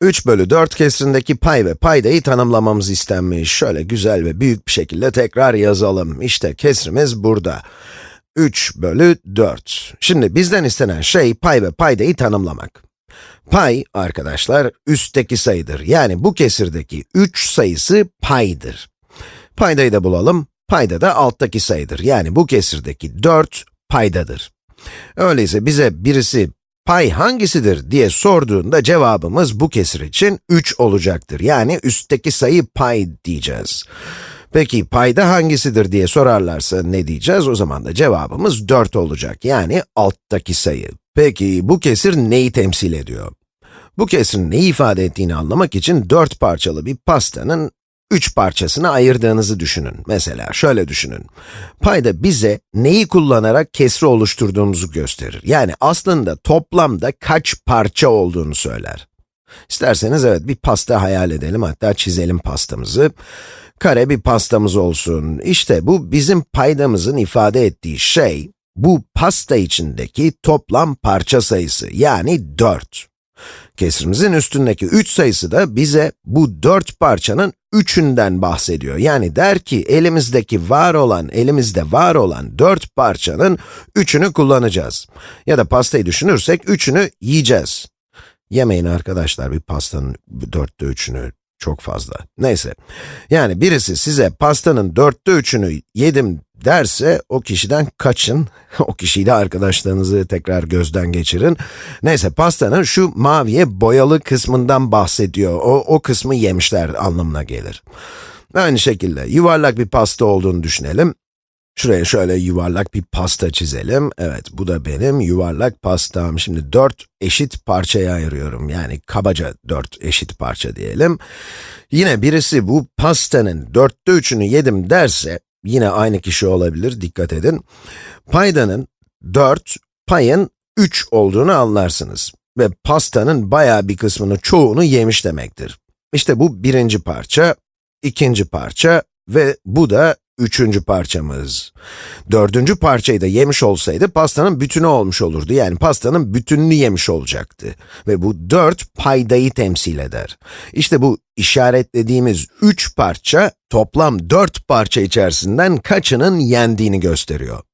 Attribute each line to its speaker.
Speaker 1: 3 bölü 4 kesrindeki pay ve paydayı tanımlamamız istenmiş. Şöyle güzel ve büyük bir şekilde tekrar yazalım. İşte kesrimiz burada. 3 bölü 4. Şimdi bizden istenen şey pay ve paydayı tanımlamak. Pay, arkadaşlar, üstteki sayıdır. Yani bu kesirdeki 3 sayısı paydır. Paydayı da bulalım. Payda da alttaki sayıdır. Yani bu kesirdeki 4 paydadır. Öyleyse bize birisi pay hangisidir diye sorduğunda cevabımız bu kesir için 3 olacaktır. Yani üstteki sayı pay diyeceğiz. Peki payda hangisidir diye sorarlarsa ne diyeceğiz? O zaman da cevabımız 4 olacak. Yani alttaki sayı. Peki bu kesir neyi temsil ediyor? Bu kesirin neyi ifade ettiğini anlamak için 4 parçalı bir pastanın 3 parçasını ayırdığınızı düşünün. Mesela şöyle düşünün. Payda bize neyi kullanarak kesri oluşturduğumuzu gösterir. Yani aslında toplamda kaç parça olduğunu söyler. İsterseniz evet bir pasta hayal edelim, hatta çizelim pastamızı. Kare bir pastamız olsun. İşte bu bizim paydamızın ifade ettiği şey, bu pasta içindeki toplam parça sayısı, yani 4. Kesrimizin üstündeki 3 sayısı da bize bu 4 parçanın üçünden bahsediyor. Yani der ki elimizdeki var olan, elimizde var olan 4 parçanın üçünü kullanacağız. Ya da pastayı düşünürsek üçünü yiyeceğiz. Yemeyin arkadaşlar bir pastanın dörtte üçünü çok fazla. Neyse. Yani birisi size pastanın dörtte üçünü yedim derse o kişiden kaçın. o kişiyle arkadaşlarınızı tekrar gözden geçirin. Neyse pastanın şu maviye boyalı kısmından bahsediyor. O, o kısmı yemişler anlamına gelir. Aynı şekilde yuvarlak bir pasta olduğunu düşünelim. Şuraya şöyle yuvarlak bir pasta çizelim. Evet, bu da benim yuvarlak pastam. Şimdi dört eşit parçaya ayırıyorum. Yani kabaca dört eşit parça diyelim. Yine birisi bu pastanın dörtte üçünü yedim derse, yine aynı kişi olabilir, dikkat edin. Paydanın 4, payın 3 olduğunu anlarsınız. Ve pastanın bayağı bir kısmını, çoğunu yemiş demektir. İşte bu birinci parça, ikinci parça ve bu da üçüncü parçamız. Dördüncü parçayı da yemiş olsaydı pastanın bütünü olmuş olurdu. Yani pastanın bütününü yemiş olacaktı. Ve bu dört paydayı temsil eder. İşte bu işaretlediğimiz üç parça, toplam dört parça içerisinden kaçının yendiğini gösteriyor.